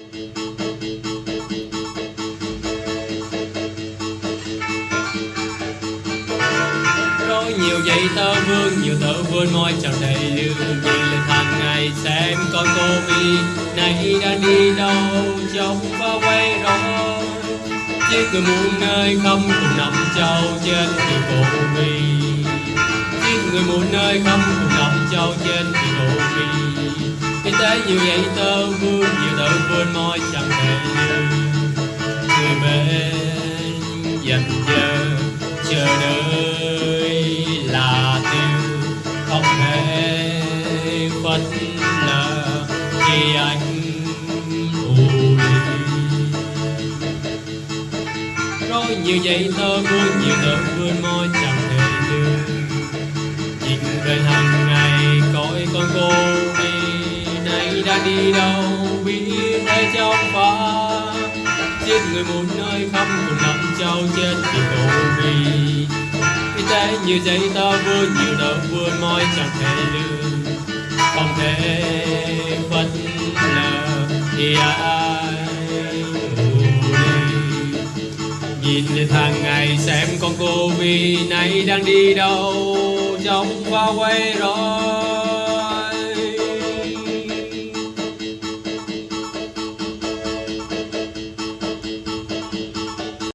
Rồi nhiều vậy tơ vương, nhiều tơ vươn môi chào đầy lưu Nhìn lên hàng ngày xem con cô Vi Này đang đi đâu trong và quay rồi Chiếc người muôn nơi không cùng nằm châu trên thì cô Vi Chiếc người muôn nơi không cùng nằm châu trên thì cô Vi Kinh tế nhiều vậy tơ vương, nhiều chẳng đầy Người bên dần chờ chờ đợi là tiêu không thể phất lờ khi anh rồi nhiều vậy tờ vươn nhiều tờ vươn môi chẳng thể lưu nhìn về hàng ngày coi con cô đi này đã đi đâu biết nơi trong phá. Giết người một nơi khắp một nằm trao chết vì cô vì. Vì thế nhiều giấy ta vươn nhiều đau vươn mỏi chẳng thể lương không thể phân lờ thì ai nhìn lên hàng ngày xem con cô vì nay đang đi đâu trong qua quay rồi